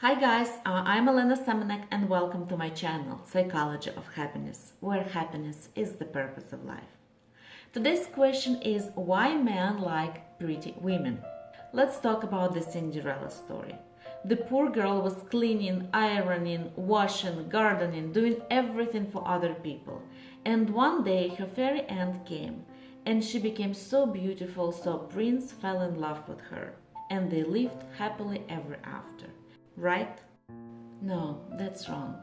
Hi guys, uh, I'm Elena Semenek and welcome to my channel Psychology of Happiness, where happiness is the purpose of life. Today's question is why men like pretty women? Let's talk about the Cinderella story. The poor girl was cleaning, ironing, washing, gardening, doing everything for other people. And one day her fairy aunt came and she became so beautiful so Prince fell in love with her and they lived happily ever after. Right? No, that's wrong.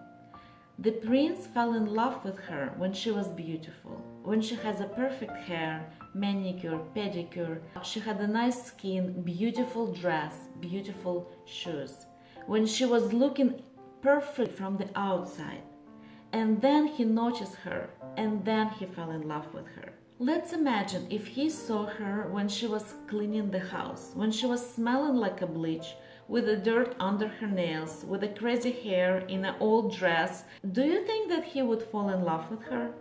The prince fell in love with her when she was beautiful, when she has a perfect hair, manicure, pedicure, she had a nice skin, beautiful dress, beautiful shoes, when she was looking perfect from the outside. And then he noticed her, and then he fell in love with her. Let's imagine if he saw her when she was cleaning the house, when she was smelling like a bleach, with the dirt under her nails, with the crazy hair in an old dress, do you think that he would fall in love with her?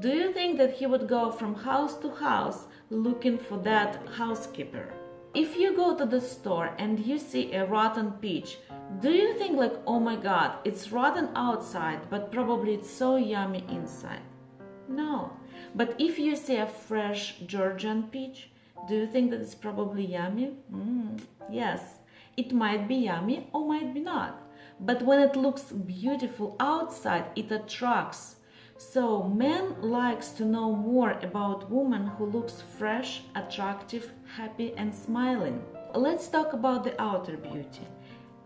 Do you think that he would go from house to house looking for that housekeeper? If you go to the store and you see a rotten peach, do you think like, oh my god, it's rotten outside, but probably it's so yummy inside? No. But if you see a fresh Georgian peach, do you think that it's probably yummy? Mm, yes. It might be yummy or might be not. But when it looks beautiful outside, it attracts. So man likes to know more about woman who looks fresh, attractive, happy and smiling. Let's talk about the outer beauty.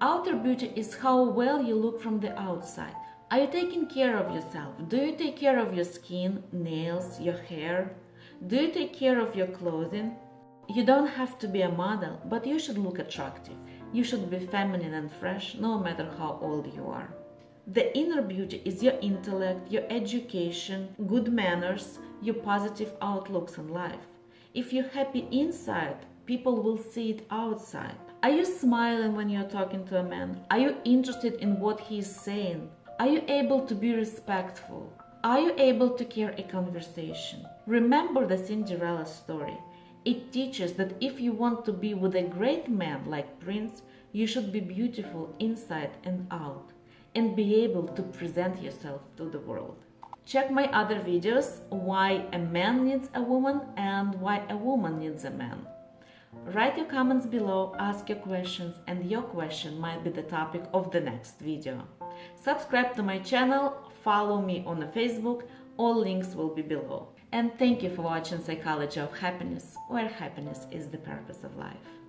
Outer beauty is how well you look from the outside. Are you taking care of yourself? Do you take care of your skin, nails, your hair? Do you take care of your clothing? You don't have to be a model, but you should look attractive. You should be feminine and fresh no matter how old you are. The inner beauty is your intellect, your education, good manners, your positive outlooks on life. If you're happy inside, people will see it outside. Are you smiling when you're talking to a man? Are you interested in what he is saying? Are you able to be respectful? Are you able to carry a conversation? Remember the Cinderella story. It teaches that if you want to be with a great man like Prince, you should be beautiful inside and out and be able to present yourself to the world. Check my other videos why a man needs a woman and why a woman needs a man. Write your comments below, ask your questions and your question might be the topic of the next video. Subscribe to my channel, follow me on Facebook, all links will be below. And thank you for watching Psychology of Happiness, where happiness is the purpose of life.